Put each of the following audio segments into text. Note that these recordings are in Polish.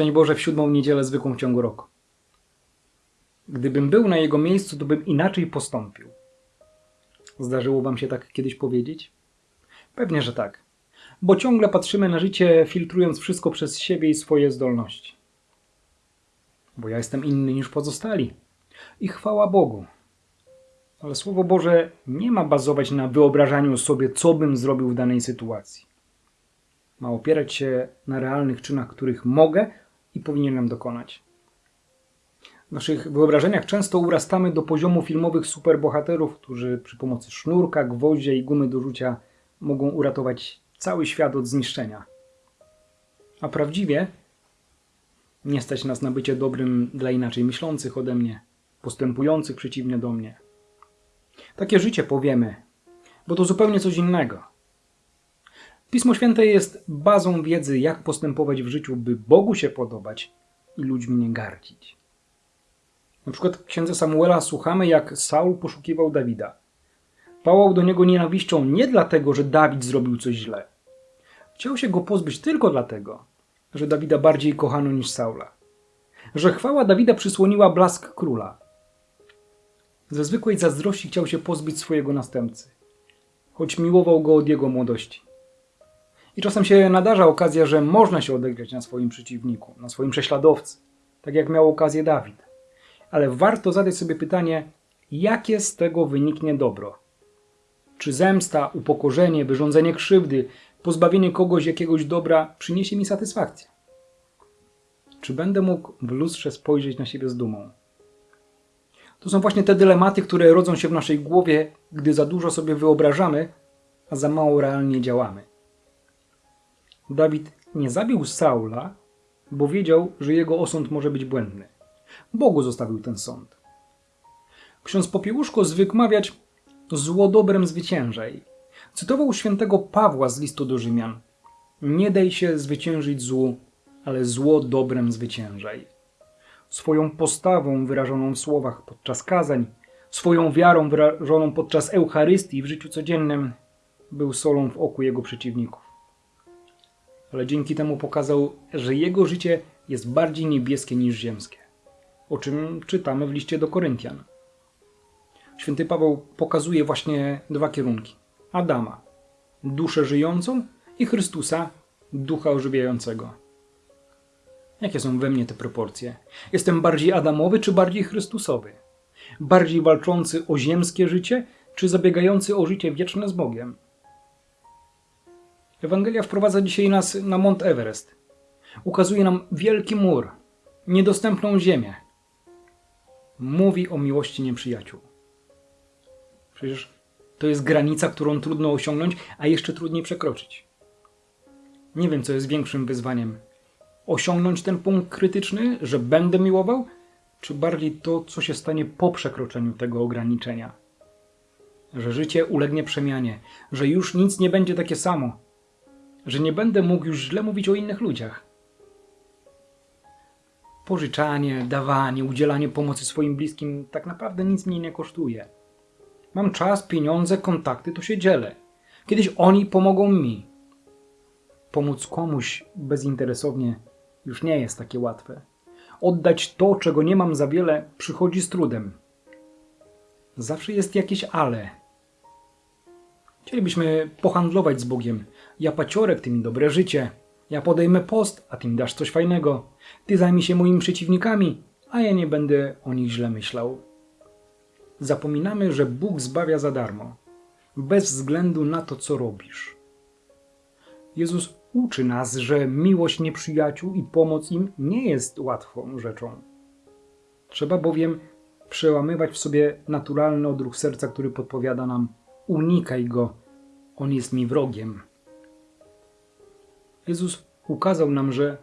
Szczęść Boże w siódmą niedzielę zwykłą w ciągu roku. Gdybym był na jego miejscu, to bym inaczej postąpił. Zdarzyło wam się tak kiedyś powiedzieć? Pewnie, że tak. Bo ciągle patrzymy na życie, filtrując wszystko przez siebie i swoje zdolności. Bo ja jestem inny niż pozostali. I chwała Bogu. Ale Słowo Boże nie ma bazować na wyobrażaniu sobie, co bym zrobił w danej sytuacji. Ma opierać się na realnych czynach, których mogę i powinienem dokonać. W naszych wyobrażeniach często urastamy do poziomu filmowych superbohaterów, którzy przy pomocy sznurka, gwoździa i gumy do rzucia mogą uratować cały świat od zniszczenia. A prawdziwie nie stać nas na bycie dobrym dla inaczej myślących ode mnie, postępujących przeciwnie do mnie. Takie życie powiemy, bo to zupełnie coś innego. Pismo Święte jest bazą wiedzy, jak postępować w życiu, by Bogu się podobać i ludźmi nie gardzić. Na przykład w księdze Samuela słuchamy, jak Saul poszukiwał Dawida. Pałał do niego nienawiścią nie dlatego, że Dawid zrobił coś źle. Chciał się go pozbyć tylko dlatego, że Dawida bardziej kochano niż Saula. Że chwała Dawida przysłoniła blask króla. Ze zwykłej zazdrości chciał się pozbyć swojego następcy, choć miłował go od jego młodości. I czasem się nadarza okazja, że można się odegrać na swoim przeciwniku, na swoim prześladowcy, tak jak miał okazję Dawid. Ale warto zadać sobie pytanie, jakie z tego wyniknie dobro? Czy zemsta, upokorzenie, wyrządzenie krzywdy, pozbawienie kogoś jakiegoś dobra przyniesie mi satysfakcję? Czy będę mógł w lustrze spojrzeć na siebie z dumą? To są właśnie te dylematy, które rodzą się w naszej głowie, gdy za dużo sobie wyobrażamy, a za mało realnie działamy. Dawid nie zabił Saula, bo wiedział, że jego osąd może być błędny. Bogu zostawił ten sąd. Ksiądz Popiełuszko zwykł mawiać zło dobrem zwyciężaj. Cytował świętego Pawła z listu do Rzymian. Nie daj się zwyciężyć złu, ale zło dobrem zwyciężaj. Swoją postawą wyrażoną w słowach podczas kazań, swoją wiarą wyrażoną podczas Eucharystii w życiu codziennym, był solą w oku jego przeciwników. Ale dzięki temu pokazał, że jego życie jest bardziej niebieskie niż ziemskie, o czym czytamy w liście do Koryntian. Święty Paweł pokazuje właśnie dwa kierunki: Adama, duszę żyjącą, i Chrystusa, ducha ożywiającego. Jakie są we mnie te proporcje? Jestem bardziej Adamowy czy bardziej Chrystusowy? Bardziej walczący o ziemskie życie, czy zabiegający o życie wieczne z Bogiem? Ewangelia wprowadza dzisiaj nas na Mont Everest. Ukazuje nam wielki mur, niedostępną ziemię. Mówi o miłości nieprzyjaciół. Przecież to jest granica, którą trudno osiągnąć, a jeszcze trudniej przekroczyć. Nie wiem, co jest większym wyzwaniem. Osiągnąć ten punkt krytyczny, że będę miłował, czy bardziej to, co się stanie po przekroczeniu tego ograniczenia. Że życie ulegnie przemianie, że już nic nie będzie takie samo, że nie będę mógł już źle mówić o innych ludziach. Pożyczanie, dawanie, udzielanie pomocy swoim bliskim tak naprawdę nic mnie nie kosztuje. Mam czas, pieniądze, kontakty, to się dzielę. Kiedyś oni pomogą mi. Pomóc komuś bezinteresownie już nie jest takie łatwe. Oddać to, czego nie mam za wiele, przychodzi z trudem. Zawsze jest jakieś ale. Chcielibyśmy pohandlować z Bogiem. Ja paciorek, ty mi dobre życie. Ja podejmę post, a ty mi dasz coś fajnego. Ty zajmij się moimi przeciwnikami, a ja nie będę o nich źle myślał. Zapominamy, że Bóg zbawia za darmo, bez względu na to, co robisz. Jezus uczy nas, że miłość nieprzyjaciół i pomoc im nie jest łatwą rzeczą. Trzeba bowiem przełamywać w sobie naturalny odruch serca, który podpowiada nam: unikaj go, on jest mi wrogiem. Jezus ukazał nam, że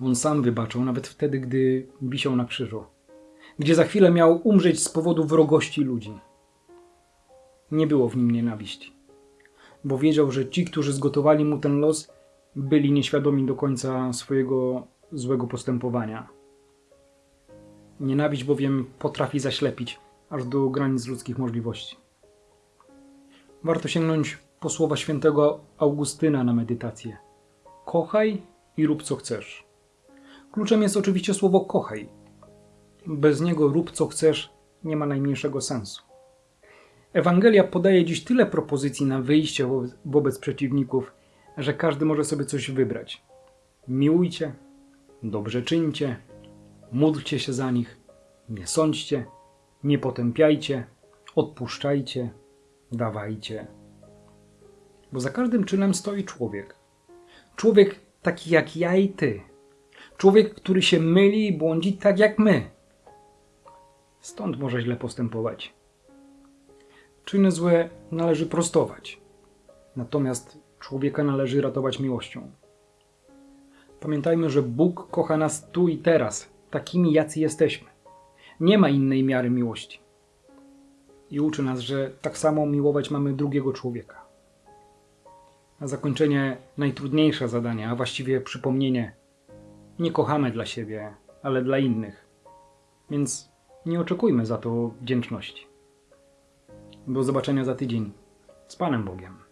on sam wybaczał, nawet wtedy, gdy wisiał na krzyżu, gdzie za chwilę miał umrzeć z powodu wrogości ludzi. Nie było w nim nienawiści, bo wiedział, że ci, którzy zgotowali mu ten los, byli nieświadomi do końca swojego złego postępowania. Nienawiść bowiem potrafi zaślepić aż do granic ludzkich możliwości. Warto sięgnąć po słowa świętego Augustyna na medytację. Kochaj i rób co chcesz. Kluczem jest oczywiście słowo kochaj. Bez niego rób co chcesz, nie ma najmniejszego sensu. Ewangelia podaje dziś tyle propozycji na wyjście wobec, przeciwników, że każdy może sobie coś wybrać. Miłujcie, dobrze czyńcie, módlcie się za nich, nie sądźcie, nie potępiajcie, odpuszczajcie, dawajcie. Bo za każdym czynem stoi człowiek. Człowiek taki jak ja i ty. Człowiek, który się myli i błądzi tak jak my. Stąd może źle postępować. Czyny złe należy prostować, natomiast człowieka należy ratować miłością. Pamiętajmy, że Bóg kocha nas tu i teraz, takimi jacy jesteśmy. Nie ma innej miary miłości. I uczy nas, że tak samo miłować mamy drugiego człowieka. Na zakończenie najtrudniejsze zadanie, a właściwie przypomnienie. Nie kochamy dla siebie, ale dla innych. Więc nie oczekujmy za to wdzięczności. Do zobaczenia za tydzień. Z Panem Bogiem.